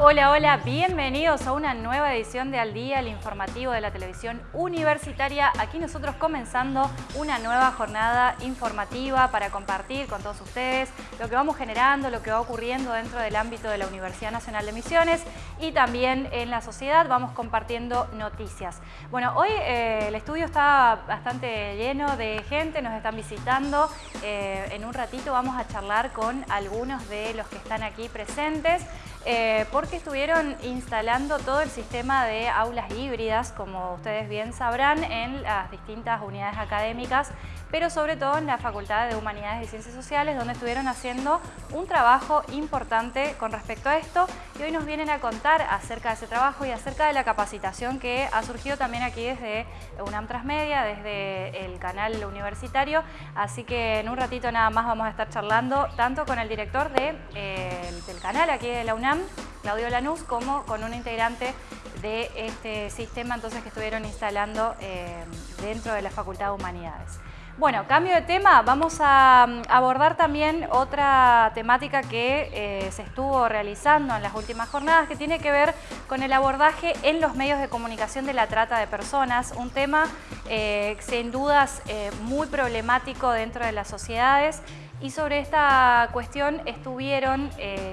Hola, hola, bienvenidos a una nueva edición de Al Día, el informativo de la televisión universitaria. Aquí nosotros comenzando una nueva jornada informativa para compartir con todos ustedes lo que vamos generando, lo que va ocurriendo dentro del ámbito de la Universidad Nacional de Misiones y también en la sociedad vamos compartiendo noticias. Bueno, hoy eh, el estudio está bastante lleno de gente, nos están visitando. Eh, en un ratito vamos a charlar con algunos de los que están aquí presentes. Eh, porque estuvieron instalando todo el sistema de aulas híbridas, como ustedes bien sabrán, en las distintas unidades académicas pero sobre todo en la Facultad de Humanidades y Ciencias Sociales, donde estuvieron haciendo un trabajo importante con respecto a esto y hoy nos vienen a contar acerca de ese trabajo y acerca de la capacitación que ha surgido también aquí desde UNAM Transmedia, desde el canal universitario, así que en un ratito nada más vamos a estar charlando tanto con el director eh, del canal aquí de la UNAM, Claudio Lanús, como con un integrante de este sistema entonces que estuvieron instalando eh, dentro de la Facultad de Humanidades. Bueno, cambio de tema, vamos a mm, abordar también otra temática que eh, se estuvo realizando en las últimas jornadas que tiene que ver con el abordaje en los medios de comunicación de la trata de personas, un tema eh, sin dudas eh, muy problemático dentro de las sociedades y sobre esta cuestión estuvieron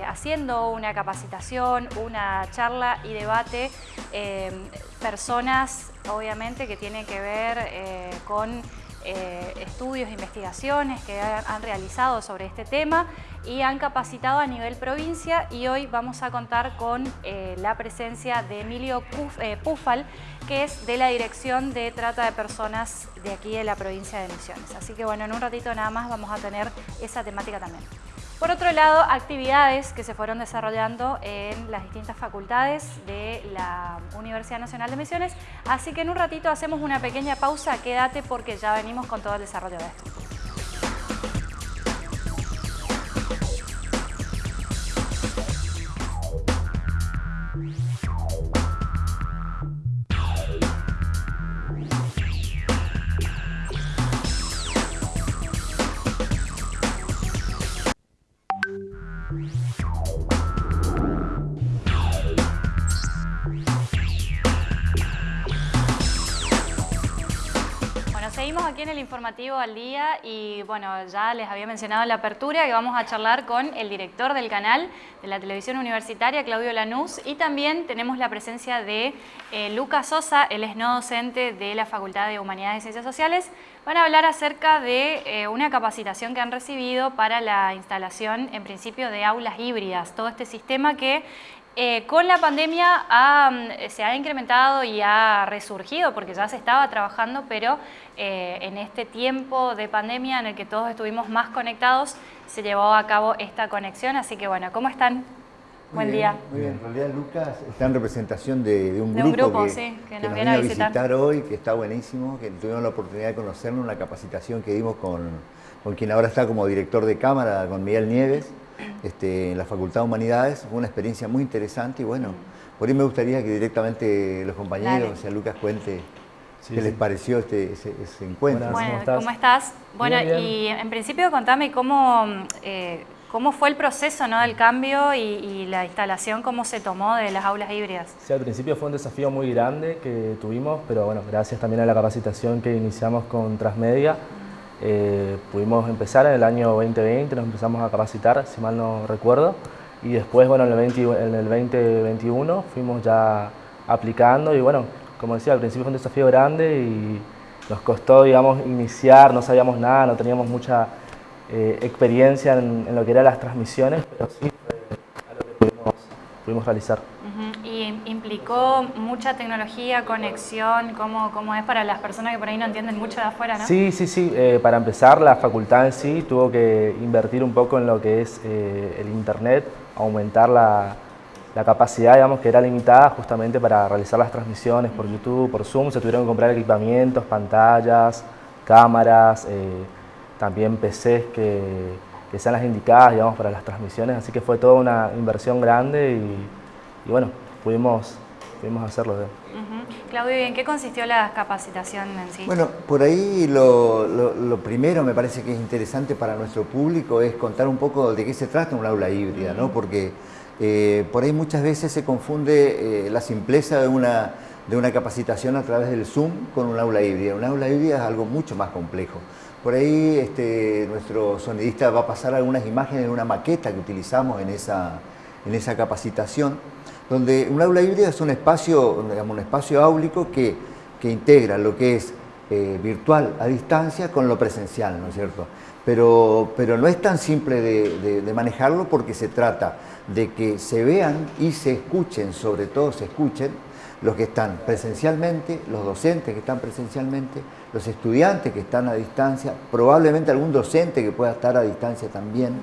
haciendo una capacitación, una charla y debate personas obviamente que tienen que ver con eh, estudios investigaciones que han, realizado sobre este tema y han capacitado a nivel provincia y hoy vamos a contar con eh, la presencia de Emilio eh, Pufal, que es de la Dirección de Trata de Personas de aquí de la provincia de Misiones. Así que bueno, en un ratito nada más vamos a tener esa temática también. Por otro lado, actividades que se fueron desarrollando en las distintas facultades de la Universidad Nacional de Misiones, así que en un ratito hacemos una pequeña pausa, quédate porque ya venimos con todo el desarrollo de esto. Aquí en el informativo al día y bueno, ya les había mencionado en la apertura que vamos a charlar con el director del canal de la televisión universitaria, Claudio Lanús, y también tenemos la presencia de eh, Lucas Sosa, él es no docente de la Facultad de Humanidades y Ciencias Sociales. Van a hablar acerca de eh, una capacitación que han recibido para la instalación, en principio, de aulas híbridas, todo este sistema que eh, con la pandemia mm, se ha incrementado y ha resurgido porque ya se estaba trabajando, pero eh, en este tiempo de pandemia en el que todos estuvimos más conectados, se llevó a cabo esta conexión. Así que bueno, ¿cómo están? Buen día. Muy bien, en realidad Lucas está en representación de, un, grupo que, nos, viene a visitar. hoy, que está buenísimo, que tuvimos la oportunidad de conocerlo, una capacitación que dimos con, con quien ahora está como director de cámara, con Miguel Nieves este, en la Facultad de Humanidades. Fue una experiencia muy interesante y bueno, por ahí me gustaría que directamente los compañeros, o sea, Lucas cuente qué les pareció este, ese, encuentro. Bueno, ¿cómo estás? Bueno, y en principio contame cómo, eh, cómo fue el proceso ¿no? del cambio y, la instalación, cómo se tomó de las aulas híbridas. Sí, al principio fue un desafío muy grande que tuvimos, pero bueno, gracias también a la capacitación que iniciamos con Transmedia, eh, pudimos empezar en el año 2020, nos empezamos a capacitar, si mal no recuerdo, y después, bueno, en el, 20, en el 2021 fuimos ya aplicando y bueno, como decía, al principio fue un desafío grande y nos costó, digamos, iniciar, no sabíamos nada, no teníamos mucha eh, experiencia en, lo que eran las transmisiones, pero sí fue algo que pudimos, realizar. ¿Y implicó mucha tecnología, conexión? ¿Cómo, ¿Cómo, es para las personas que por ahí no entienden mucho de afuera? ¿no? Sí, sí, sí. Eh, para empezar, la facultad en sí tuvo que invertir un poco en lo que es eh, el Internet, aumentar la, la capacidad, digamos, que era limitada justamente para realizar las transmisiones por YouTube, por Zoom, se tuvieron que comprar equipamientos, pantallas, cámaras, eh, también PCs que, que, sean las indicadas, digamos, para las transmisiones, así que fue toda una inversión grande y, bueno, pudimos, pudimos hacerlo. Claudio, ¿en qué consistió la capacitación en sí? Bueno, por ahí lo, lo, primero me parece que es interesante para nuestro público es contar un poco de qué se trata un aula híbrida, ¿no? Porque Eh, por ahí muchas veces se confunde eh, la simpleza de una, de una capacitación a través del Zoom con un aula híbrida. Un aula híbrida es algo mucho más complejo. Por ahí este, nuestro sonidista va a pasar algunas imágenes de una maqueta que utilizamos en esa, en esa capacitación, donde un aula híbrida es un espacio, digamos, un espacio áulico que, que integra lo que es eh, virtual a distancia con lo presencial, ¿no es cierto? Pero, pero no es tan simple de, de, manejarlo porque se trata de que se vean y se escuchen, sobre todo se escuchen, los que están presencialmente, los docentes que están presencialmente, los estudiantes que están a distancia, probablemente algún docente que pueda estar a distancia también,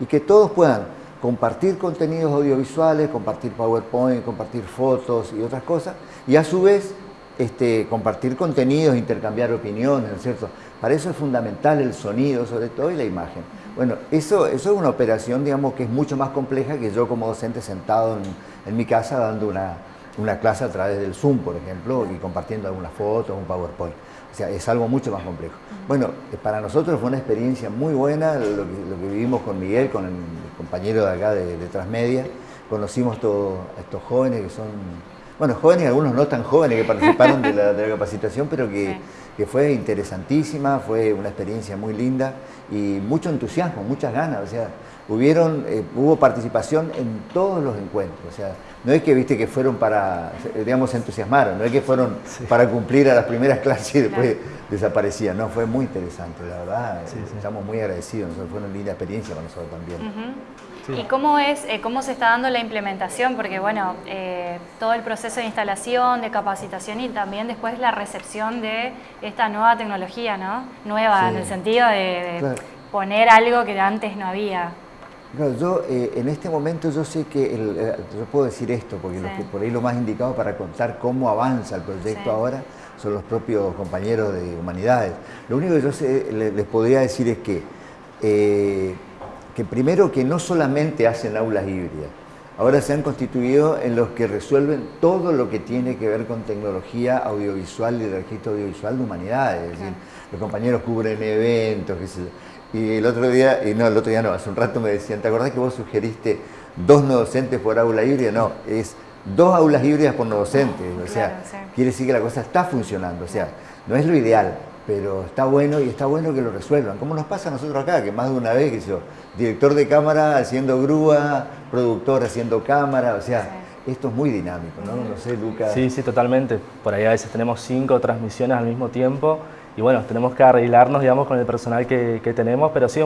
y que todos puedan compartir contenidos audiovisuales, compartir PowerPoint, compartir fotos y otras cosas, y a su vez este, compartir contenidos, intercambiar opiniones, ¿no es cierto? Para eso es fundamental el sonido, sobre todo, y la imagen. Bueno, eso, eso es una operación, digamos, que es mucho más compleja que yo como docente sentado en, mi casa dando una, una, clase a través del Zoom, por ejemplo, y compartiendo algunas fotos, un PowerPoint. O sea, es algo mucho más complejo. Bueno, eh, para nosotros fue una experiencia muy buena lo que, vivimos con Miguel, con el compañero de acá de, de Transmedia. Conocimos todos estos jóvenes que son bueno, jóvenes, algunos no tan jóvenes que participaron de la, capacitación, pero que, fue interesantísima, fue una experiencia muy linda y mucho entusiasmo, muchas ganas, o sea, hubieron, eh, hubo participación en todos los encuentros, o sea, no es que viste que fueron para, digamos, se entusiasmaron, no es que fueron para cumplir a las primeras clases y después desaparecían, no, fue muy interesante, la verdad, estamos muy agradecidos, fue una linda experiencia para nosotros también. ¿Y cómo, es, eh, cómo se está dando la implementación? Porque bueno, eh, todo el proceso de instalación, de capacitación y también después la recepción de esta nueva tecnología, ¿no? Nueva, en el sentido de, poner algo que antes no había. Yo eh, en este momento yo sé que, yo puedo decir esto, porque por ahí lo más indicado para contar cómo avanza el proyecto ahora son los propios compañeros de humanidades. Lo único que yo les, podría decir es que que primero que no solamente hacen aulas híbridas, ahora se han constituido en los que resuelven todo lo que tiene que ver con tecnología audiovisual y registro audiovisual de humanidades. Es decir, los compañeros cubren eventos, Y el otro día, y no, el otro día no, hace un rato me decían, ¿te acordás que vos sugeriste dos no docentes por aula híbrida? No, es dos aulas híbridas por no docentes. O sea, quiere decir que la cosa está funcionando. O sea, no es lo ideal, pero está bueno y está bueno que lo resuelvan. Como nos pasa a nosotros acá, que más de una vez, que yo, director de cámara haciendo grúa, productor haciendo cámara, o sea, esto es muy dinámico, ¿no? No sé, Lucas. Sí, sí, totalmente. Por ahí a veces tenemos cinco transmisiones al mismo tiempo y bueno, tenemos que arreglarnos, digamos, con el personal que, tenemos, pero sí,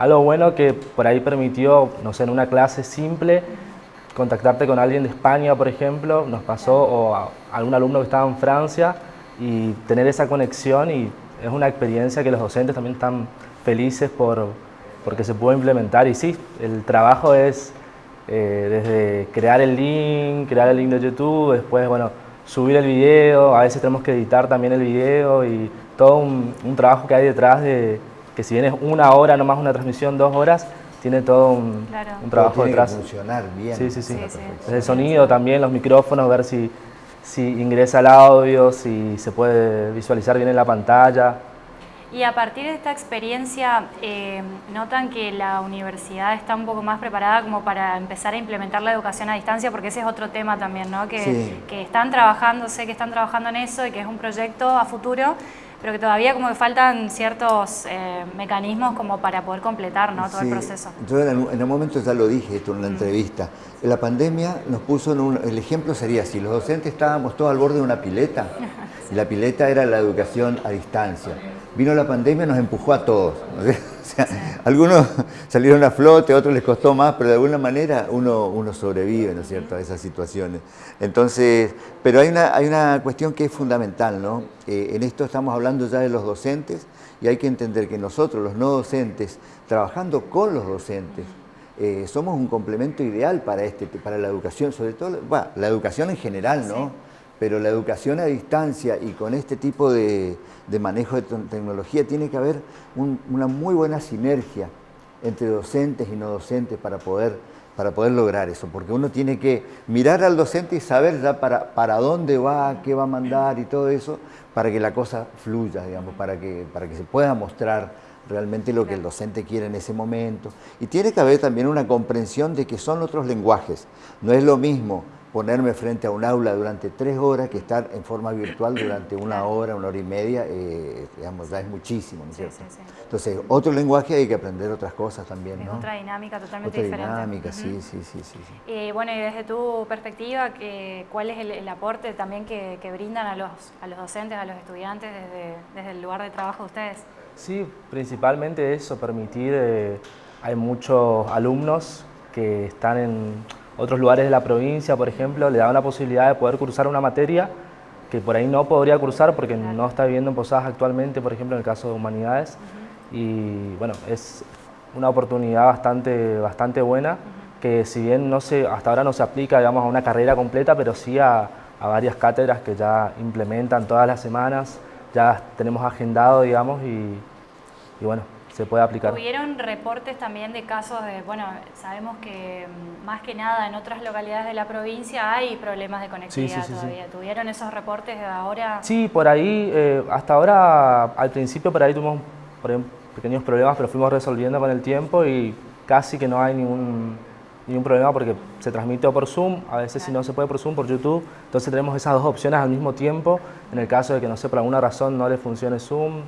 algo bueno que por ahí permitió, no sé, en una clase simple, contactarte con alguien de España, por ejemplo, nos pasó, o a algún alumno que estaba en Francia, y tener esa conexión y es una experiencia que los docentes también están felices por, porque se puede implementar. Y sí, el trabajo es eh, desde crear el link, crear el link de YouTube, después bueno, subir el video, a veces tenemos que editar también el video y todo un, trabajo que hay detrás de que si bien es una hora, no más una transmisión, dos horas, tiene todo un, trabajo detrás. funcionar bien. Sí, sí, sí. El sonido también, los micrófonos, ver si si ingresa el audio, si se puede visualizar bien en la pantalla. Y a partir de esta experiencia, eh, ¿notan que la universidad está un poco más preparada como para empezar a implementar la educación a distancia? Porque ese es otro tema también, ¿no? Que, que están trabajando, sé que están trabajando en eso y que es un proyecto a futuro, pero que todavía como que faltan ciertos eh, mecanismos como para poder completar ¿no? todo el proceso. Yo en, un momento ya lo dije esto en la mm. entrevista, la pandemia nos puso en un, el ejemplo sería si los docentes estábamos todos al borde de una pileta, y la pileta era la educación a distancia. Vino la pandemia nos empujó a todos. algunos salieron a flote, otros les costó más, pero de alguna manera uno, uno sobrevive, ¿no es cierto?, a esas situaciones. Entonces, pero hay una, hay una cuestión que es fundamental, ¿no? Eh, en esto estamos hablando ya de los docentes y hay que entender que nosotros, los no docentes, trabajando con los docentes, eh, somos un complemento ideal para, este, para la educación, sobre todo, la educación en general, ¿no? Pero la educación a distancia y con este tipo de, manejo de tecnología tiene que haber una muy buena sinergia entre docentes y no docentes para poder, para poder lograr eso, porque uno tiene que mirar al docente y saber ya para, para dónde va, qué va a mandar y todo eso, para que la cosa fluya, digamos, para que, para que se pueda mostrar realmente lo que el docente quiere en ese momento. Y tiene que haber también una comprensión de que son otros lenguajes. No es lo mismo ponerme frente a un aula durante tres horas que estar en forma virtual durante una hora, una hora y media, eh, digamos, ya es muchísimo, ¿no es cierto? Entonces, otro lenguaje hay que aprender otras cosas también, ¿no? otra dinámica totalmente otra dinámica, sí, sí, sí, sí. Y bueno, y desde tu perspectiva, ¿cuál es el, aporte también que, brindan a los, a los docentes, a los estudiantes desde, desde el lugar de trabajo de ustedes? Sí, principalmente eso, permitir, eh, hay muchos alumnos que están en otros lugares de la provincia, por ejemplo, le dan la posibilidad de poder cursar una materia que por ahí no podría cursar porque no está viviendo en Posadas actualmente, por ejemplo, en el caso de Humanidades. Y bueno, es una oportunidad bastante, bastante buena que si bien no se, hasta ahora no se aplica digamos, a una carrera completa, pero sí a, a varias cátedras que ya implementan todas las semanas, ya tenemos agendado, digamos, y, y bueno, se puede aplicar. ¿Tuvieron reportes también de casos de, bueno, sabemos que mm, más que nada en otras localidades de la provincia hay problemas de conectividad todavía. ¿Tuvieron esos reportes de ahora? Sí, por ahí, eh, hasta ahora, al principio por ahí tuvimos pequeños problemas, pero fuimos resolviendo con el tiempo y casi que no hay ningún, ningún problema porque se transmite por Zoom, a veces si no se puede por Zoom, por YouTube, entonces tenemos esas dos opciones al mismo tiempo, en el caso de que no sé, por alguna razón no le funcione Zoom,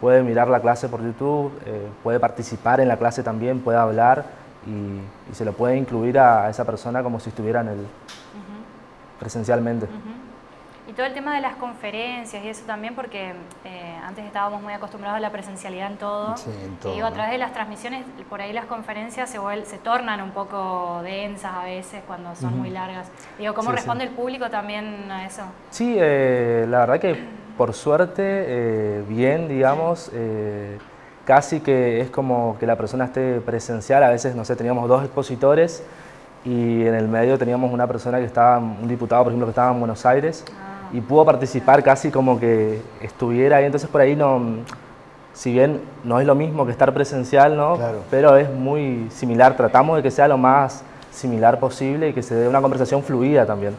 puede mirar la clase por YouTube, eh, puede participar en la clase también, puede hablar y, se lo puede incluir a, esa persona como si estuviera en el, presencialmente. Y todo el tema de las conferencias y eso también, porque eh, antes estábamos muy acostumbrados a la presencialidad en todo. y a través de las transmisiones, por ahí las conferencias se, se tornan un poco densas a veces cuando son muy largas. Digo, ¿cómo responde el público también a eso? Sí, eh, la verdad que por suerte, eh, bien, digamos, eh, casi que es como que la persona esté presencial. A veces, no sé, teníamos dos expositores y en el medio teníamos una persona que estaba, un diputado, por ejemplo, que estaba en Buenos Aires ah. y pudo participar casi como que estuviera ahí. Entonces, por ahí no, si bien no es lo mismo que estar presencial, ¿no? Pero es muy similar. Tratamos de que sea lo más similar posible y que se dé una conversación fluida también.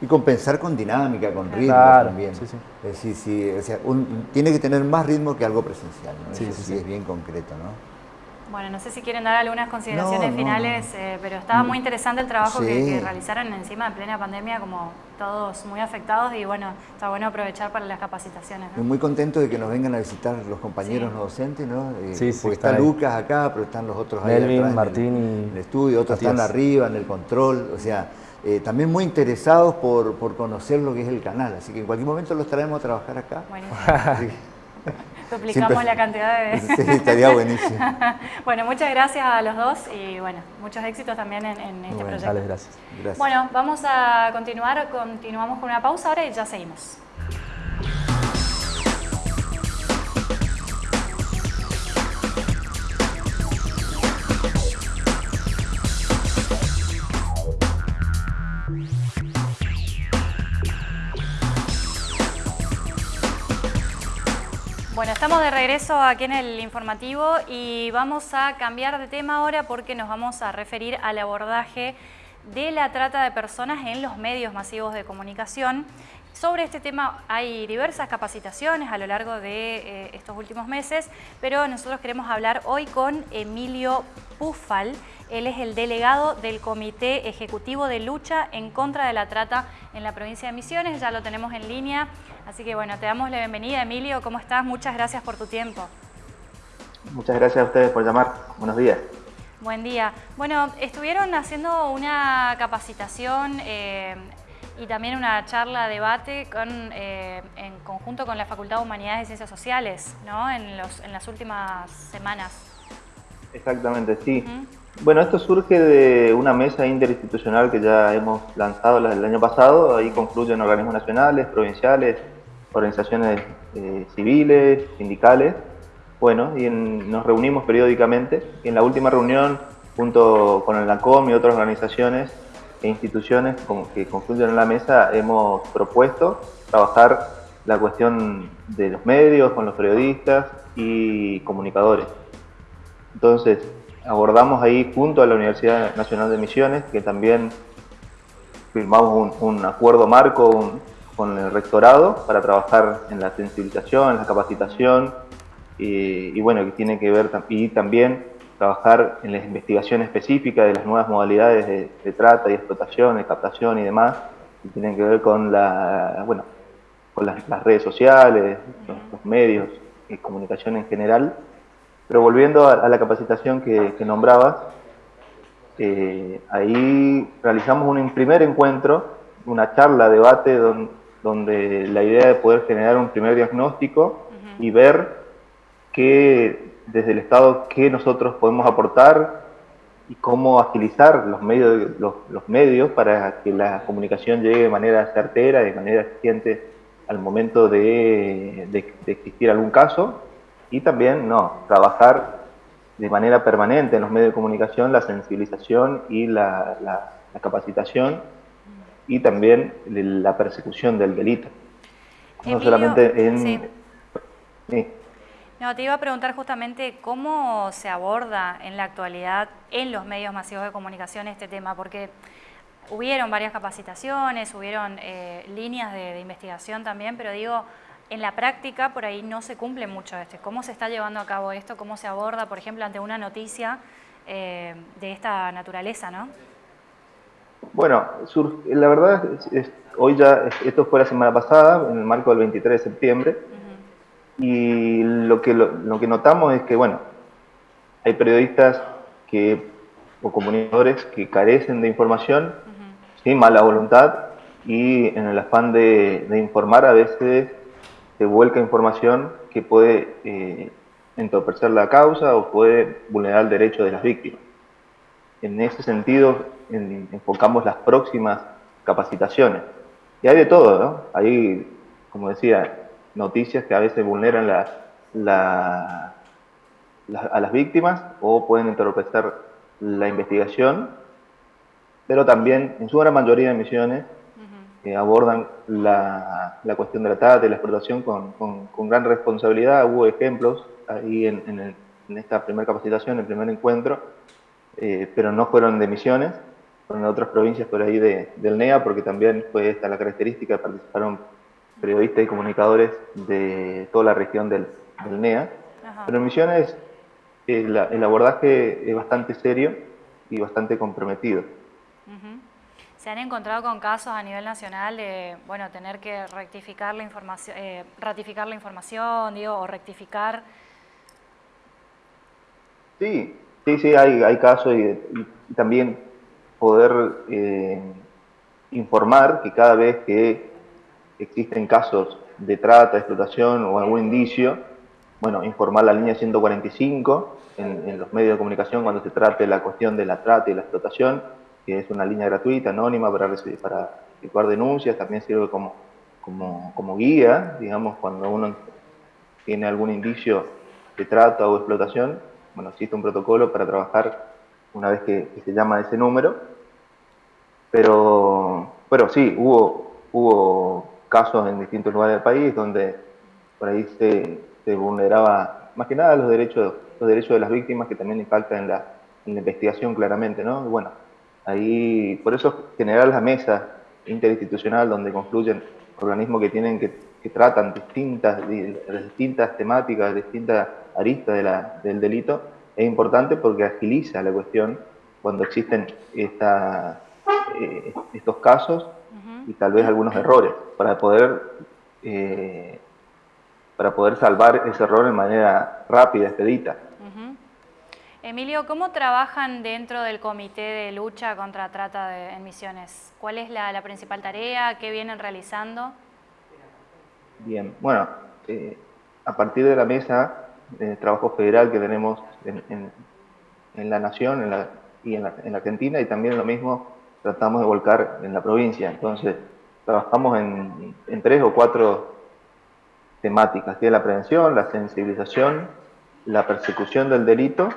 Y compensar con dinámica, con ritmo también. Sí, sí. sí, o sea, tiene que tener más ritmo que algo presencial, ¿no? Sí, sí, es bien concreto, ¿no? Bueno, no sé si quieren dar algunas consideraciones finales, eh, pero estaba muy interesante el trabajo que, realizaron encima de plena pandemia, como todos muy afectados y bueno, está bueno aprovechar para las capacitaciones. ¿no? Muy contento de que nos vengan a visitar los compañeros no docentes, ¿no? Eh, sí, porque está Lucas acá, pero están los otros ahí Martín en el, estudio, otros están arriba en el control, o sea, eh, también muy interesados por, conocer lo que es el canal, así que en cualquier momento los traemos a trabajar acá. Bueno, Duplicamos la cantidad de... Sí, estaría buenísimo. bueno, muchas gracias a los dos y bueno, muchos éxitos también en, este proyecto. gracias. gracias. Bueno, vamos a continuar, continuamos con una pausa ahora y ya seguimos. Bueno, estamos de regreso aquí en el informativo y vamos a cambiar de tema ahora porque nos vamos a referir al abordaje de la trata de personas en los medios masivos de comunicación. Sobre este tema hay diversas capacitaciones a lo largo de eh, estos últimos meses, pero nosotros queremos hablar hoy con Emilio Pufal. Él es el delegado del Comité Ejecutivo de Lucha en contra de la Trata en la provincia de Misiones. Ya lo tenemos en línea. Así que bueno, te damos la bienvenida, Emilio. ¿Cómo estás? Muchas gracias por tu tiempo. Muchas gracias a ustedes por llamar. Buenos días. Buen día. Bueno, estuvieron haciendo una capacitación eh, y también una charla, debate con, eh, en conjunto con la Facultad de Humanidades y Ciencias Sociales, ¿no? En, los, en las últimas semanas. Exactamente, sí. Bueno, esto surge de una mesa interinstitucional que ya hemos lanzado el año pasado. Ahí confluyen organismos nacionales, provinciales, organizaciones eh, civiles, sindicales. Bueno, y nos reunimos periódicamente. Y en la última reunión, junto con el ANCOM y otras organizaciones e instituciones que confluyen en la mesa, hemos propuesto trabajar la cuestión de los medios, con los periodistas y comunicadores. Entonces, abordamos ahí junto a la Universidad Nacional de Misiones, que también firmamos un, acuerdo marco con el rectorado para trabajar en la sensibilización, en la capacitación y bueno, que tiene que ver y también trabajar en la investigación específica de las nuevas modalidades de, trata y explotación, de captación y demás, que tienen que ver con, la, bueno, con las, redes sociales, los, medios y comunicación en general. Pero volviendo a, la capacitación que, nombrabas, eh, ahí realizamos un primer encuentro, una charla, debate, donde, donde la idea de poder generar un primer diagnóstico y ver qué desde el Estado qué nosotros podemos aportar y cómo agilizar los medios, los, medios para que la comunicación llegue de manera certera, de manera eficiente al momento de, existir algún caso. Y también no, trabajar de manera permanente en los medios de comunicación la sensibilización y la, capacitación y también la persecución del delito. no solamente en... No, te iba a preguntar justamente cómo se aborda en la actualidad en los medios masivos de comunicación este tema, porque hubieron varias capacitaciones, hubieron eh, líneas de, investigación también, pero digo, en la práctica por ahí no se cumple mucho esto. ¿Cómo se está llevando a cabo esto? ¿Cómo se aborda, por ejemplo, ante una noticia eh, de esta naturaleza, no? Bueno, la verdad, hoy ya, esto fue la semana pasada, en el marco del 23 de septiembre, y lo que, lo, que notamos es que, bueno, hay periodistas que, o comunicadores que carecen de información, sin mala voluntad, y en el afán de, informar a veces se vuelca información que puede eh, entorpecer la causa o puede vulnerar el derecho de las víctimas. En ese sentido, enfocamos las próximas capacitaciones. Y hay de todo, ¿no? Hay, como decía, noticias que a veces vulneran la, a las víctimas o pueden entorpecer la investigación, pero también en su gran mayoría de misiones eh, abordan la, cuestión de la trata y la explotación con, gran responsabilidad. Hubo ejemplos ahí en, esta primera capacitación, en el primer encuentro, eh, pero no fueron de misiones, de otras provincias por ahí del NEA, porque también fue esta la característica, participaron periodistas y comunicadores de toda la región del, NEA. Pero en Misiones el, abordaje es bastante serio y bastante comprometido. ¿Se han encontrado con casos a nivel nacional de bueno, tener que rectificar la información, eh, ratificar la información digo, o rectificar? Sí, sí, sí, hay, hay casos y, también poder eh, informar que cada vez que existen casos de trata, explotación o algún indicio, bueno, informar la línea 145 en, los medios de comunicación cuando se trate la cuestión de la trata y la explotación, que es una línea gratuita, anónima para, recibir, para efectuar denuncias, también sirve como, como, guía, digamos, cuando uno tiene algún indicio de trata o explotación, bueno, existe un protocolo para trabajar una vez que, se llama ese número, pero, pero sí, hubo, casos en distintos lugares del país donde por ahí se, vulneraba más que nada los derechos, los derechos de las víctimas que también impactan en la, investigación claramente, ¿no? bueno, ahí por eso generar la mesa interinstitucional donde confluyen organismos que tienen que, que tratan distintas, distintas temáticas, distintas aristas de la, del delito, es importante porque agiliza la cuestión cuando existen esta, eh, estos casos y tal vez algunos errores para poder, eh, para poder salvar ese error de manera rápida, expedita. Emilio, ¿cómo trabajan dentro del comité de lucha contra trata de emisiones? ¿Cuál es la, principal tarea? ¿Qué vienen realizando? Bien, bueno, eh, a partir de la mesa de trabajo federal que tenemos en, en, la nación en la, y en la, en la Argentina y también lo mismo tratamos de volcar en la provincia. Entonces, trabajamos en, tres o cuatro temáticas, que es la prevención, la sensibilización, la persecución del delito,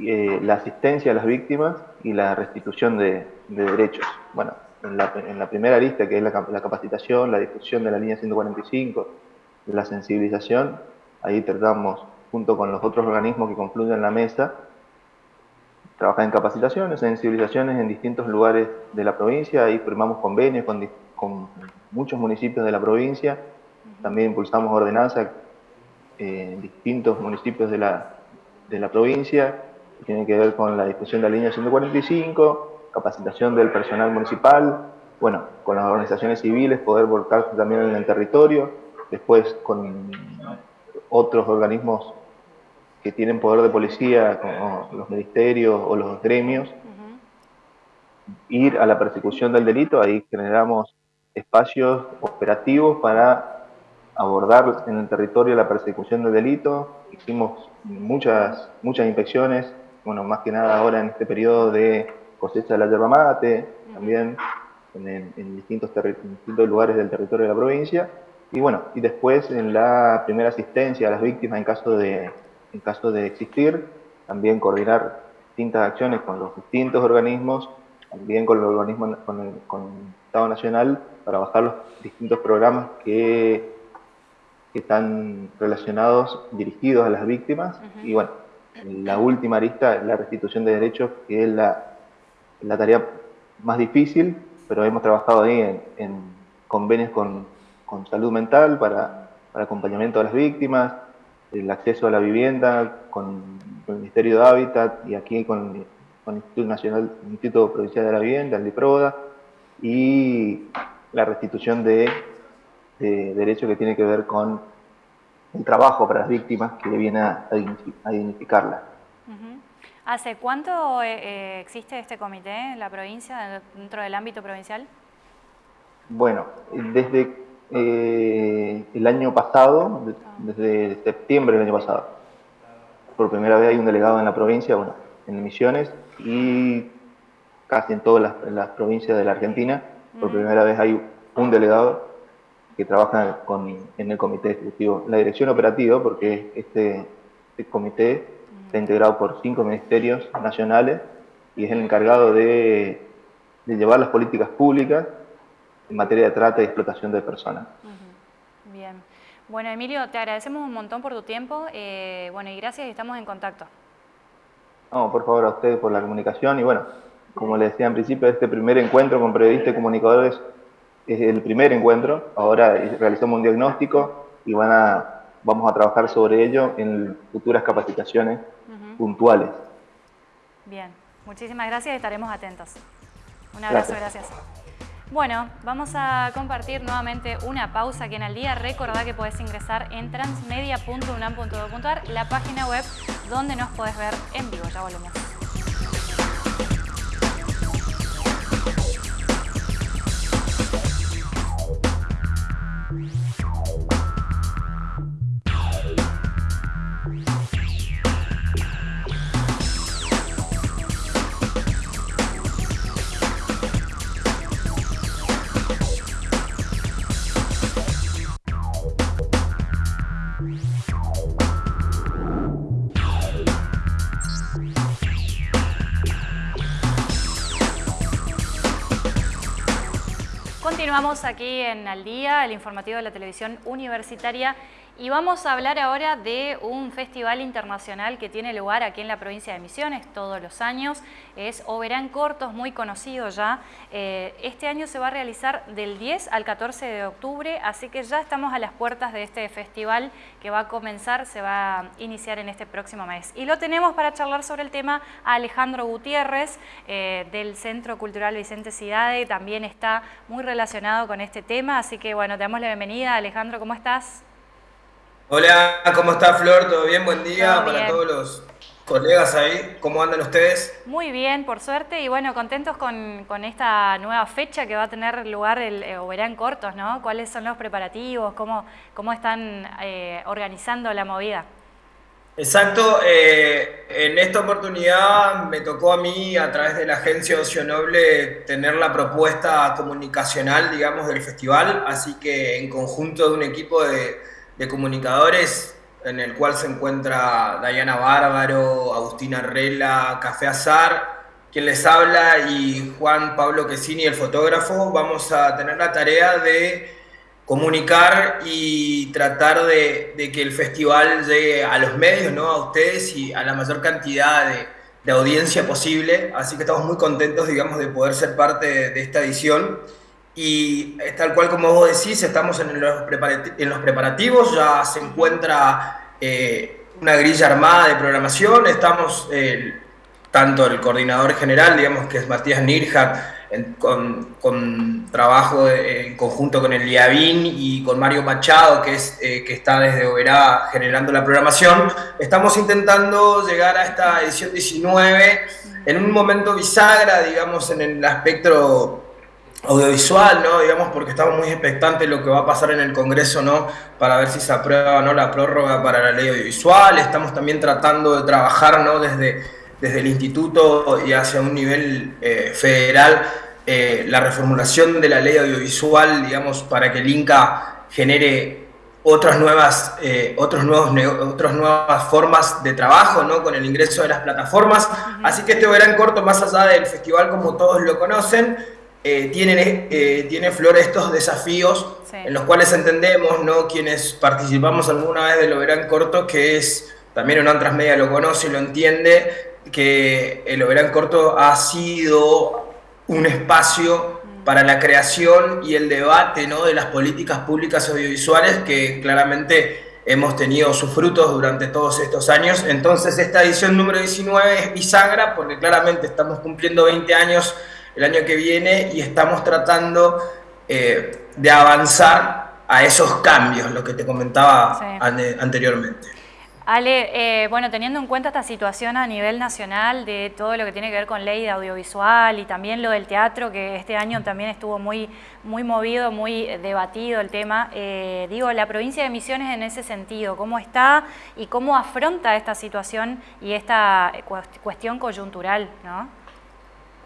eh, la asistencia a las víctimas y la restitución de, derechos. Bueno, en la, primera lista, que es la, la, capacitación, la difusión de la línea 145, la sensibilización, ahí tratamos, junto con los otros organismos que confluyen en la mesa, trabajar en capacitaciones, sensibilizaciones en distintos lugares de la provincia, ahí firmamos convenios con, muchos municipios de la provincia, también impulsamos ordenanzas eh, en distintos municipios de la, de la provincia, que tienen que ver con la discusión de la línea 145, capacitación del personal municipal, bueno, con las organizaciones civiles, poder volcarse también en el territorio, después con otros organismos que tienen poder de policía, como los ministerios o los gremios, ir a la persecución del delito, ahí generamos espacios operativos para abordar en el territorio la persecución del delito. Hicimos muchas, muchas inspecciones, bueno, más que nada ahora en este periodo de cosecha de la yerba mate, también en, distintos, distintos lugares del territorio de la provincia. Y bueno, y después en la primera asistencia a las víctimas en caso de, en caso de existir, también coordinar distintas acciones con los distintos organismos, también con el organismo, con el, con el Estado Nacional, para bajar los distintos programas que, están relacionados, dirigidos a las víctimas. Y bueno, la última arista es la restitución de derechos, que es la, la tarea más difícil, pero hemos trabajado ahí en, convenios con, con, salud mental para, para, acompañamiento a las víctimas, el acceso a la vivienda con, el Ministerio de Hábitat y aquí con, con el Instituto Nacional, Instituto Provincial de la Vivienda, el DIPRODA, y la restitución de, de derechos que tiene que ver con el trabajo para las víctimas que viene a, a dignificarla. ¿Hace cuánto eh, eh, existe este comité en la provincia, dentro del ámbito provincial? Bueno, desde eh, el año pasado, desde septiembre del año pasado. Por primera vez hay un delegado en la provincia, bueno, en Misiones y casi en todas las, provincias de la Argentina. Por primera vez hay un delegado que trabaja con, en el comité ejecutivo, la dirección operativa, porque este, este comité está integrado por cinco ministerios nacionales y es el encargado de, llevar las políticas públicas en materia de trata y explotación de personas. Bien. Bueno, Emilio, te agradecemos un montón por tu tiempo. Eh, bueno, y gracias y estamos en contacto. No, por favor, a ustedes por la comunicación y bueno, como les decía en principio, este primer encuentro con periodistas y comunicadores es el primer encuentro. Ahora realizamos un diagnóstico y van a, vamos a trabajar sobre ello en futuras capacitaciones puntuales. Bien, muchísimas gracias y estaremos atentos. Un abrazo, gracias. Bueno, vamos a compartir nuevamente una pausa aquí en el día. Recordá que podés ingresar en transmedia.unam.edu.ar, la página web donde nos podés ver en vivo. Ya volvemos. Continuamos aquí en Al Día, el informativo de la televisión universitaria y vamos a hablar ahora de un festival internacional que tiene lugar aquí en la provincia de Misiones todos los años. Es Oberán Cortos, muy conocido ya. Eh, este año se va a realizar del 10 al 14 de octubre, así que ya estamos a las puertas de este festival que va a comenzar, se va a iniciar en este próximo mes. Y lo tenemos para charlar sobre el tema a Alejandro Gutiérrez eh, del Centro Cultural Vicente Cidade, también está muy relacionado con este tema, así que bueno, te damos la bienvenida. Alejandro, ¿cómo estás? Hola, ¿cómo está Flor? ¿Todo bien? Buen día para todos los colegas ahí. ¿Cómo andan ustedes? Muy bien, por suerte, y bueno, contentos con, esta nueva fecha que va a tener lugar el eh, verán cortos, ¿no? ¿Cuáles son los preparativos? ¿Cómo, cómo están eh, organizando la movida? Exacto, eh, en esta oportunidad me tocó a mí, a través de la agencia Ocio Noble, tener la propuesta comunicacional, digamos, del festival, así que en conjunto de un equipo de de comunicadores en el cual se encuentra Dayana Bárbaro, Agustina Arrela, Café Azar, quien les habla, y Juan Pablo Quesini, el fotógrafo. Vamos a tener la tarea de comunicar y tratar de, que el festival llegue a los medios, ¿no? a ustedes y a la mayor cantidad de audiencia posible. Así que estamos muy contentos, digamos, de poder ser parte de esta edición. Y tal cual como vos decís, estamos en los, preparativos, ya se encuentra eh, una grilla armada de programación, estamos tanto el coordinador general, digamos que es Matías Nirhat, con, trabajo en conjunto con el IABIN y con Mario Machado, que, es, eh, que está desde Oberá generando la programación, estamos intentando llegar a esta edición 19 en un momento bisagra, digamos, en el aspecto audiovisual, ¿no? Digamos, porque estamos muy expectantes de lo que va a pasar en el Congreso, ¿no? Para ver si se aprueba o no la prórroga para la ley audiovisual. Estamos también tratando de trabajar, ¿no? Desde, desde el instituto y hacia un nivel eh, federal, eh, la reformulación de la ley audiovisual, digamos, para que el INCA genere otras nuevas, eh, otros nuevos, otras nuevas formas de trabajo, ¿no? Con el ingreso de las plataformas. Así que este verán corto, más allá del festival como todos lo conocen, eh, tienen, eh, tiene flor estos desafíos en los cuales entendemos, ¿no? quienes participamos alguna vez de lo verán corto, que es, también una transmedia lo conoce y lo entiende, que el verán corto ha sido un espacio para la creación y el debate ¿no? de las políticas públicas audiovisuales que claramente hemos tenido sus frutos durante todos estos años. Entonces esta edición número 19 es bisagra porque claramente estamos cumpliendo 20 años el año que viene y estamos tratando eh, de avanzar a esos cambios, lo que te comentaba anteriormente. Ale, eh, bueno, teniendo en cuenta esta situación a nivel nacional de todo lo que tiene que ver con ley de audiovisual y también lo del teatro, que este año también estuvo muy, muy movido, muy debatido el tema, eh, digo, la provincia de Misiones en ese sentido, ¿cómo está y cómo afronta esta situación y esta cuestión coyuntural? ¿no?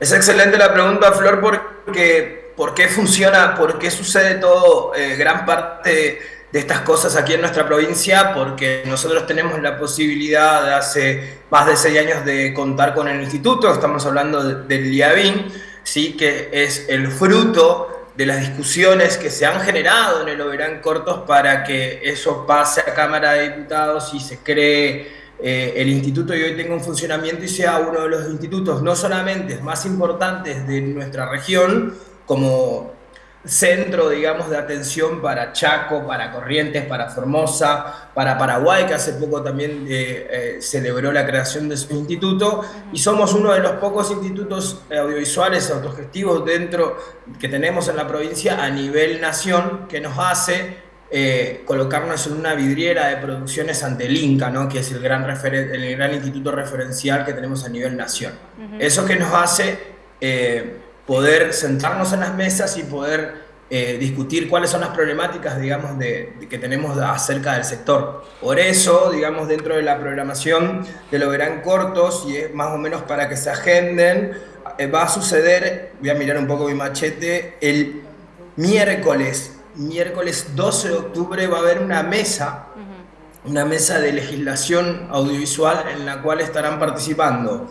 Es excelente la pregunta, Flor, porque ¿por qué funciona, por qué sucede todo, eh, gran parte de estas cosas aquí en nuestra provincia? Porque nosotros tenemos la posibilidad de hace más de seis años de contar con el instituto, estamos hablando del IABIN, ¿sí? que es el fruto de las discusiones que se han generado en el Oberán Cortos para que eso pase a Cámara de Diputados y se cree eh, el instituto y hoy tenga un funcionamiento y sea uno de los institutos no solamente más importantes de nuestra región, como centro, digamos, de atención para Chaco, para Corrientes, para Formosa, para Paraguay, que hace poco también eh, eh, celebró la creación de su instituto, y somos uno de los pocos institutos audiovisuales autogestivos dentro que tenemos en la provincia a nivel nación, que nos hace eh, colocarnos en una vidriera de producciones ante el INCA, ¿no? que es el gran, el gran instituto referencial que tenemos a nivel nación. Eso que nos hace eh, poder sentarnos en las mesas y poder eh, discutir cuáles son las problemáticas, digamos, de, que tenemos acerca del sector. Por eso, digamos, dentro de la programación de lo verán cortos y es más o menos para que se agenden, va a suceder, voy a mirar un poco mi machete, el miércoles miércoles 12 de octubre va a haber una mesa, una mesa de legislación audiovisual en la cual estarán participando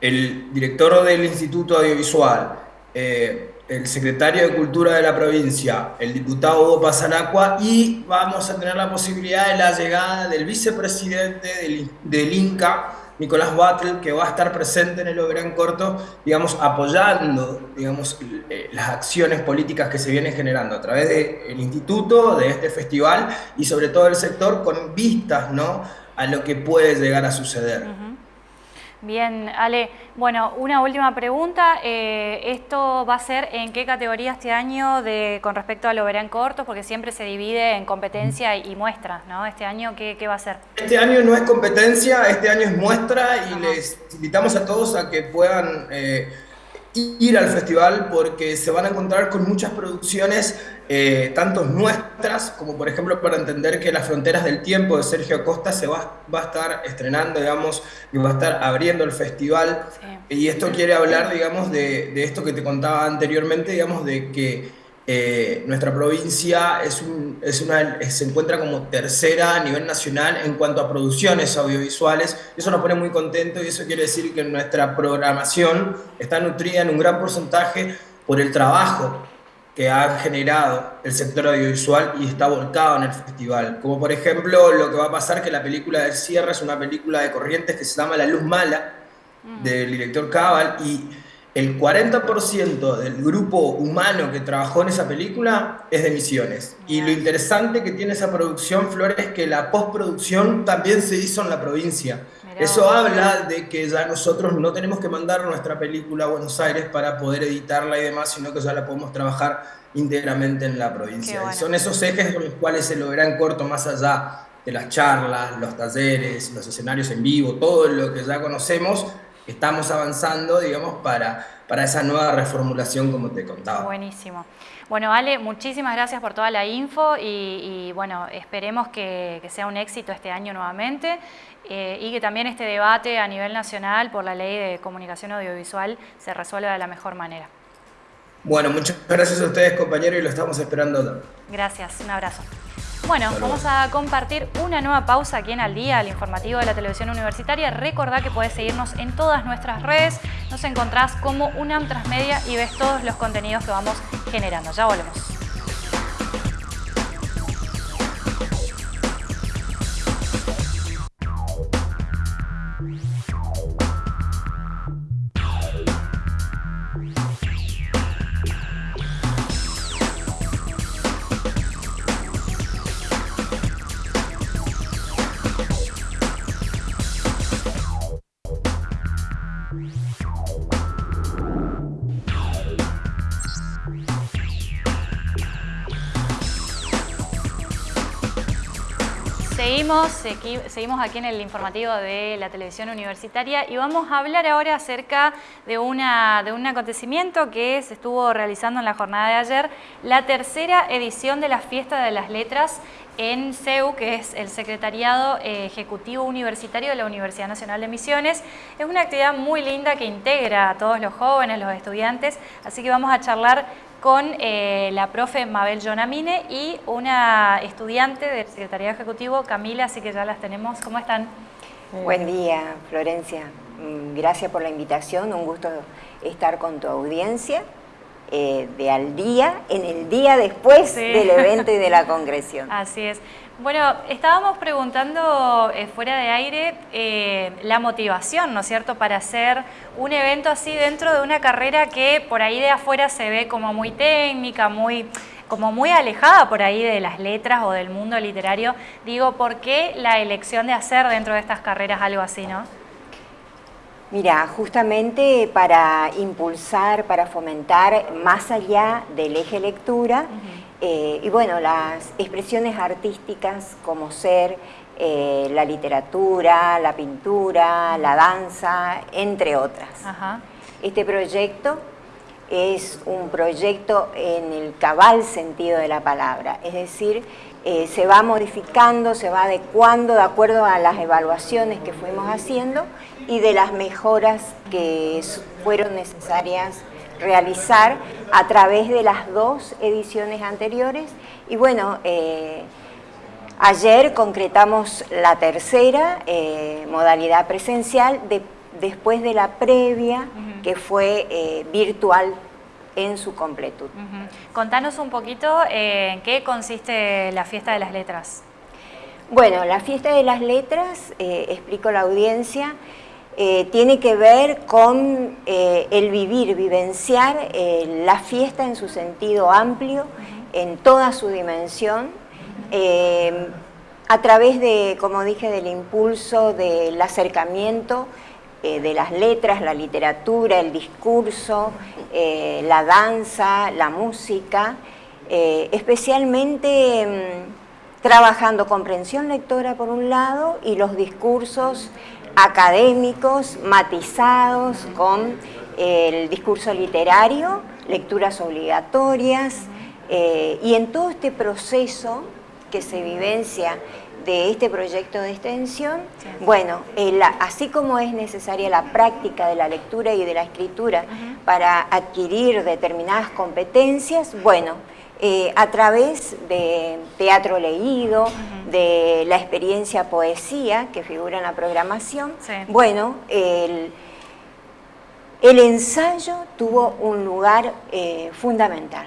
el director del Instituto Audiovisual, eh, el secretario de Cultura de la provincia, el diputado Hugo Pasanacua y vamos a tener la posibilidad de la llegada del vicepresidente del, del INCA, Nicolás Battle, que va a estar presente en el Oberán Corto, digamos, apoyando, digamos, eh, las acciones políticas que se vienen generando a través del instituto, de este festival y sobre todo el sector con vistas, ¿no?, a lo que puede llegar a suceder. Bien, Ale. Bueno, una última pregunta. Eh, ¿Esto va a ser en qué categoría este año de, con respecto a lo verán cortos? Porque siempre se divide en competencia y, muestras, ¿no? Este año, ¿qué, va a ser? Este año no es competencia, este año es muestra y les invitamos a todos a que puedan... Eh, ir al festival porque se van a encontrar con muchas producciones, eh, tanto nuestras, como por ejemplo para entender que Las Fronteras del Tiempo de Sergio Acosta se va, va a estar estrenando, digamos, y va a estar abriendo el festival. Y esto quiere hablar, digamos, de, de esto que te contaba anteriormente, digamos, de que eh, nuestra provincia es, es una, se encuentra como tercera a nivel nacional en cuanto a producciones audiovisuales. Eso nos pone muy contentos y eso quiere decir que nuestra programación está nutrida en un gran porcentaje por el trabajo que ha generado el sector audiovisual y está volcado en el festival. Como por ejemplo lo que va a pasar que la película del cierre es una película de Corrientes que se llama La Luz Mala, mm. del director Cabal, y el 40% del grupo humano que trabajó en esa película es de Misiones. Y lo interesante que tiene esa producción, Flores, es que la postproducción también se hizo en la provincia. Eso habla de que ya nosotros no tenemos que mandar nuestra película a Buenos Aires para poder editarla y demás, sino que ya la podemos trabajar íntegramente en la provincia. Y son esos ejes con los cuales se logra en corto, más allá de las charlas, los talleres, los escenarios en vivo, todo lo que ya conocemos, estamos avanzando, digamos, para, para esa nueva reformulación como te contaba. Buenísimo. Bueno, Ale, muchísimas gracias por toda la info y, bueno, esperemos que, sea un éxito este año nuevamente eh, y que también este debate a nivel nacional por la ley de comunicación audiovisual se resuelva de la mejor manera. Bueno, muchas gracias a ustedes compañeros y lo estamos esperando. Gracias, un abrazo. Bueno, vamos a compartir una nueva pausa aquí en Al Día, el informativo de la televisión universitaria. Recordá que puedes seguirnos en todas nuestras redes. Nos encontrás como UNAM Transmedia y ves todos los contenidos que vamos generando. Ya volvemos. Seguimos, aquí en el informativo de la televisión universitaria y vamos a hablar ahora acerca de, una, de un acontecimiento que se estuvo realizando en la jornada de ayer, la tercera edición de la Fiesta de las Letras en CEU, que es el Secretariado Ejecutivo Universitario de la Universidad Nacional de Misiones. Es una actividad muy linda que integra a todos los jóvenes, los estudiantes, así que vamos a charlar con eh, la profe Mabel Jonamine y una estudiante del Secretariado Ejecutivo, Camila, así que ya las tenemos. ¿Cómo están? Buen día, Florencia. Mm, gracias por la invitación, un gusto estar con tu audiencia. Eh, de al día, en el día después del evento y de la congresión. Así es. Bueno, estábamos preguntando eh, fuera de aire eh, la motivación, ¿no es cierto?, para hacer un evento así dentro de una carrera que por ahí de afuera se ve como muy técnica, muy como muy alejada por ahí de las letras o del mundo literario. Digo, ¿por qué la elección de hacer dentro de estas carreras algo así, no? Mira, justamente para impulsar, para fomentar más allá del eje lectura, eh, y bueno, las expresiones artísticas como ser eh, la literatura, la pintura, la danza, entre otras. Este proyecto es un proyecto en el cabal sentido de la palabra, es decir, eh, se va modificando, se va adecuando de acuerdo a las evaluaciones que fuimos haciendo y de las mejoras que fueron necesarias realizar a través de las dos ediciones anteriores. Y bueno, eh, ayer concretamos la tercera eh, modalidad presencial después de la previa que fue eh, virtual en su completud. Contanos un poquito en qué consiste la Fiesta de las Letras. Bueno, la Fiesta de las Letras, explico a la audiencia, eh, tiene que ver con eh, el vivir, vivenciar eh, la fiesta en su sentido amplio, en toda su dimensión, a través de, como dije, del impulso, del acercamiento de las letras, la literatura, el discurso, la danza, la música, especialmente mm, trabajando comprensión lectora por un lado y los discursos académicos matizados con el discurso literario, lecturas obligatorias, eh, y en todo este proceso que se vivencia de este proyecto de extensión, bueno, así como es necesaria la práctica de la lectura y de la escritura para adquirir determinadas competencias, bueno, eh, a través de teatro leído, de la experiencia poesía que figura en la programación. Bueno, el, ensayo tuvo un lugar eh, fundamental.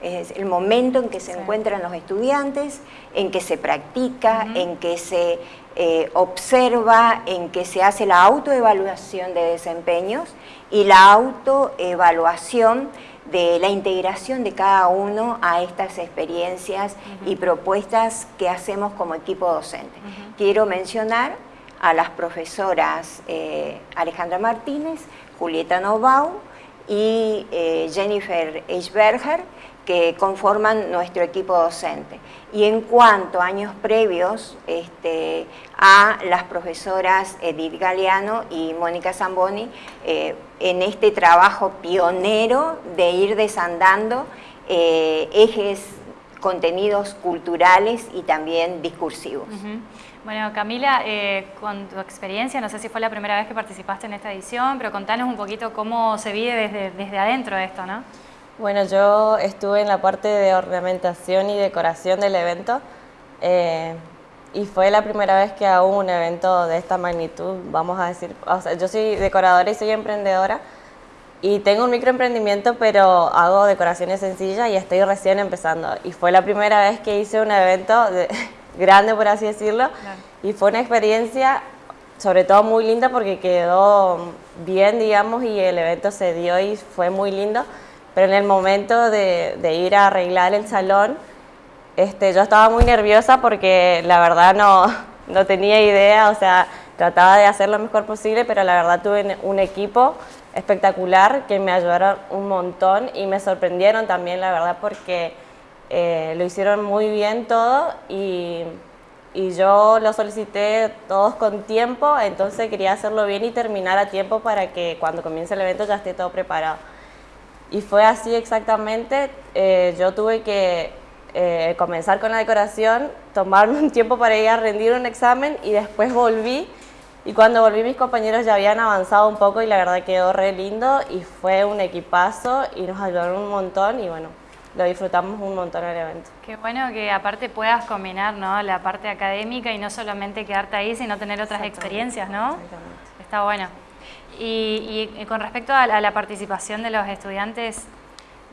Es el momento en que se encuentran los estudiantes, en que se practica, en que se eh, observa, en que se hace la autoevaluación de desempeños y la autoevaluación de la integración de cada uno a estas experiencias y propuestas que hacemos como equipo docente. Quiero mencionar a las profesoras eh, Alejandra Martínez, Julieta Novau y eh, Jennifer Eichberger, que conforman nuestro equipo docente. Y en cuanto a años previos, este, a las profesoras Edith Galeano y Mónica Zamboni, eh, en este trabajo pionero de ir desandando eh, ejes, contenidos culturales y también discursivos. Bueno, Camila, eh, con tu experiencia, no sé si fue la primera vez que participaste en esta edición, pero contanos un poquito cómo se vive desde, desde adentro de esto, ¿no? Bueno, yo estuve en la parte de ornamentación y decoración del evento eh, y fue la primera vez que hago un evento de esta magnitud, vamos a decir, o sea, yo soy decoradora y soy emprendedora y tengo un microemprendimiento, pero hago decoraciones sencillas y estoy recién empezando. Y fue la primera vez que hice un evento grande, por así decirlo, y fue una experiencia sobre todo muy linda porque quedó bien, digamos, y el evento se dio y fue muy lindo pero en el momento de, ir a arreglar el salón, este, yo estaba muy nerviosa porque la verdad no, no tenía idea, o sea, trataba de hacer lo mejor posible, pero la verdad tuve un equipo espectacular que me ayudaron un montón y me sorprendieron también, la verdad, porque eh, lo hicieron muy bien todo y, y, yo lo solicité todos con tiempo, entonces quería hacerlo bien y terminar a tiempo para que cuando comience el evento ya esté todo preparado. Y fue así exactamente, eh, yo tuve que eh, comenzar con la decoración, tomarme un tiempo para ir a rendir un examen y después volví. Y cuando volví mis compañeros ya habían avanzado un poco y la verdad quedó re lindo y fue un equipazo y nos ayudaron un montón y bueno, lo disfrutamos un montón el evento. Qué bueno que aparte puedas combinar ¿no? la parte académica y no solamente quedarte ahí, sino tener otras experiencias, ¿no? Está bueno. Y, con respecto a la, participación de los estudiantes,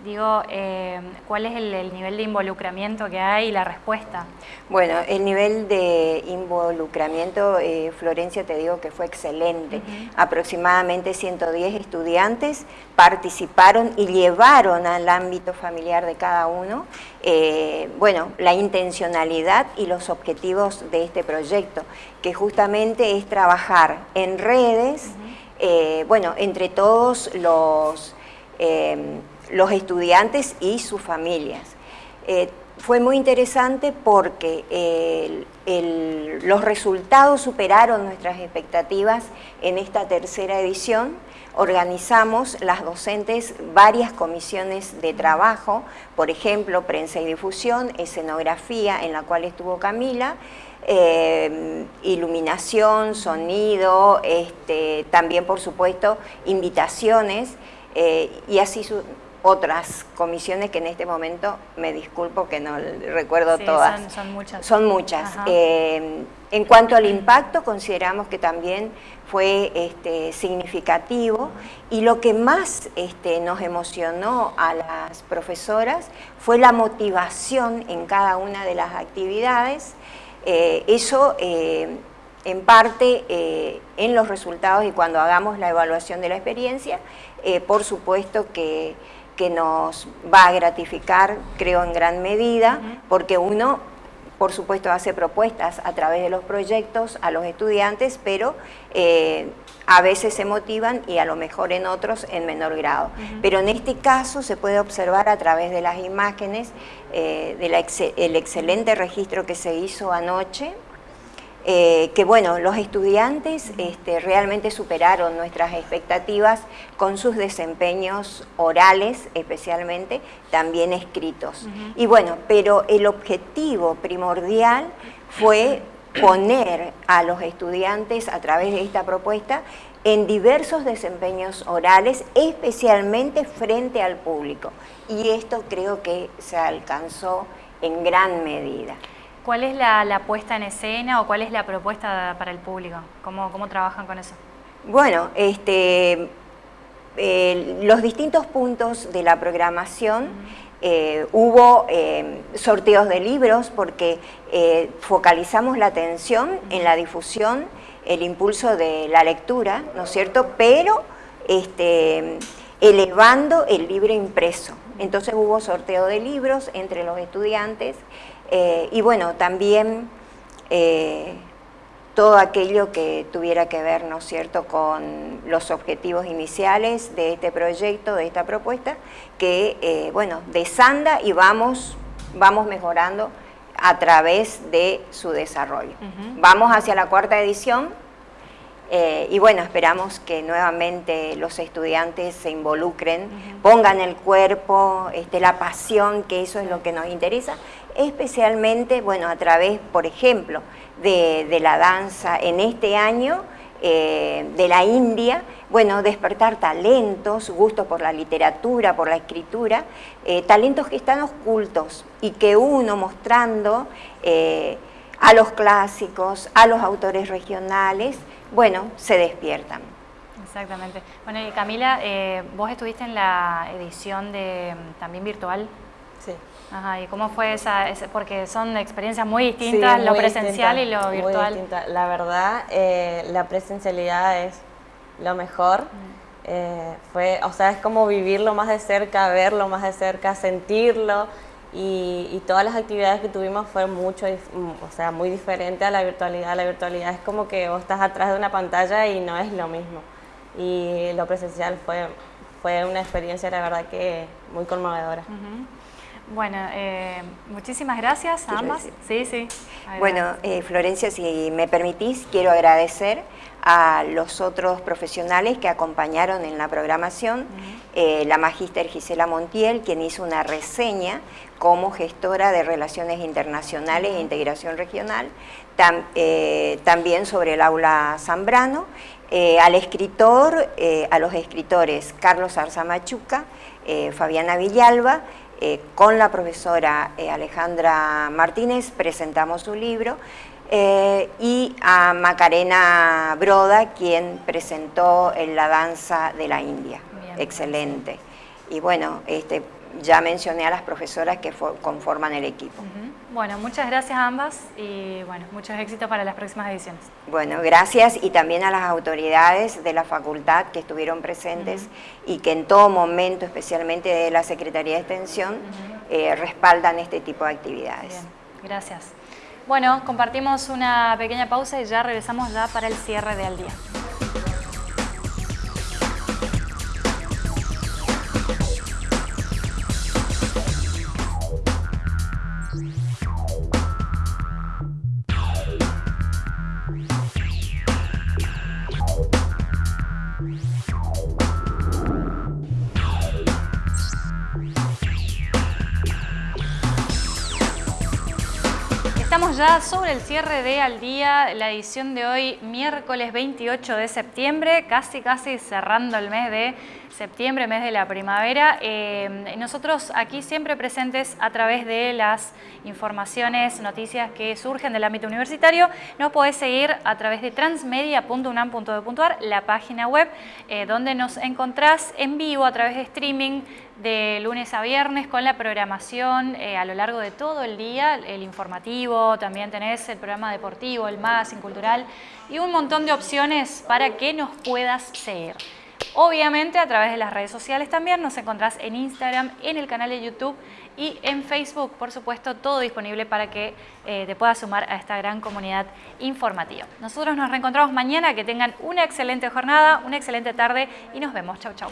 digo, eh, ¿cuál es el, nivel de involucramiento que hay y la respuesta? Bueno, el nivel de involucramiento, eh, Florencia, te digo que fue excelente. Aproximadamente 110 estudiantes participaron y llevaron al ámbito familiar de cada uno, eh, bueno, la intencionalidad y los objetivos de este proyecto, que justamente es trabajar en redes, eh, bueno, entre todos los, em, los estudiantes y sus familias. Eh, fue muy interesante porque los resultados superaron nuestras expectativas en esta tercera edición. Organizamos las docentes varias comisiones de trabajo, por ejemplo, prensa y difusión, escenografía, en la cual estuvo Camila, eh, iluminación, sonido, este, también por supuesto invitaciones eh, y así otras comisiones que en este momento me disculpo que no recuerdo todas. Son, muchas. Son muchas. Eh, en cuanto al impacto, consideramos que también fue este, significativo y lo que más este, nos emocionó a las profesoras fue la motivación en cada una de las actividades, eh, eso eh, en parte eh, en los resultados y cuando hagamos la evaluación de la experiencia, por supuesto que, nos va a gratificar, creo en gran medida, porque uno por supuesto hace propuestas a través de los proyectos a los estudiantes, pero a veces se motivan y a lo mejor en otros en menor grado. Pero en este caso se puede observar a través de las imágenes eh, del excelente registro que se hizo anoche, eh, que bueno, los estudiantes este, realmente superaron nuestras expectativas con sus desempeños orales especialmente, también escritos. Y bueno, pero el objetivo primordial fue poner a los estudiantes a través de esta propuesta en diversos desempeños orales, especialmente frente al público. Y esto creo que se alcanzó en gran medida. ¿Cuál es la, puesta en escena o cuál es la propuesta para el público? ¿Cómo, cómo trabajan con eso? Bueno, este, los distintos puntos de la programación eh, hubo eh, sorteos de libros porque eh, focalizamos la atención en la difusión, el impulso de la lectura, ¿no es cierto? Pero este, elevando el libro impreso. Entonces hubo sorteo de libros entre los estudiantes y bueno, también todo aquello que tuviera que ver, ¿no es cierto?, con los objetivos iniciales de este proyecto, de esta propuesta, que, eh, bueno, desanda y vamos, vamos mejorando a través de su desarrollo. Vamos hacia la cuarta edición eh, y bueno, esperamos que nuevamente los estudiantes se involucren, pongan el cuerpo, este, la pasión, que eso es lo que nos interesa, especialmente, bueno, a través, por ejemplo, de, la danza en este año, eh, de la India, bueno, despertar talentos, gusto por la literatura, por la escritura, eh, talentos que están ocultos y que uno mostrando eh, a los clásicos, a los autores regionales, bueno, se despiertan. Exactamente. Bueno, y Camila, vos estuviste en la edición de también virtual Ajá, ¿y cómo fue esa? porque son experiencias muy distintas, lo presencial y lo virtual. La verdad, eh, la presencialidad es lo mejor. Mm. Eh, fue, o sea, es como vivirlo más de cerca, verlo más de cerca, sentirlo. Y, todas las actividades que tuvimos fueron mucho, o sea, muy diferente a la virtualidad. La virtualidad es como que vos estás atrás de una pantalla y no es lo mismo. Y lo presencial fue, fue una experiencia, la verdad, que muy conmovedora. Bueno, eh, muchísimas gracias a ambas. Sí, sí. Bueno, eh, Florencia, si me permitís, quiero agradecer a los otros profesionales que acompañaron en la programación, eh, la magíster Gisela Montiel, quien hizo una reseña como gestora de Relaciones Internacionales e Integración Regional, también sobre el aula Zambrano, al escritor, a los escritores Carlos Arzamachuca, Fabiana Villalba, eh, con la profesora eh, Alejandra Martínez presentamos su libro eh, y a Macarena Broda, quien presentó en la danza de la India. Excelente. Y bueno, este, ya mencioné a las profesoras que conforman el equipo. Bueno, muchas gracias a ambas y bueno, muchos éxitos para las próximas ediciones. Bueno, gracias y también a las autoridades de la facultad que estuvieron presentes y que en todo momento, especialmente de la Secretaría de Extensión, eh, respaldan este tipo de actividades. Bien, gracias. Bueno, compartimos una pequeña pausa y ya regresamos ya para el cierre de Al Día. Ya sobre el cierre de Al Día, la edición de hoy, miércoles 28 de septiembre, casi casi cerrando el mes de septiembre, mes de la primavera. Eh, nosotros aquí siempre presentes a través de las informaciones, noticias que surgen del ámbito universitario. Nos podés seguir a través de transmedia.unam.edu.ar, la página web, eh, donde nos encontrás en vivo a través de streaming de lunes a viernes con la programación eh, a lo largo de todo el día, el informativo, también tenés el programa deportivo, el magazine cultural y un montón de opciones para que nos puedas seguir. Obviamente a través de las redes sociales también nos encontrás en Instagram, en el canal de YouTube y en Facebook, por supuesto, todo disponible para que eh, te puedas sumar a esta gran comunidad informativa. Nosotros nos reencontramos mañana, que tengan una excelente jornada, una excelente tarde y nos vemos. Chau, chau.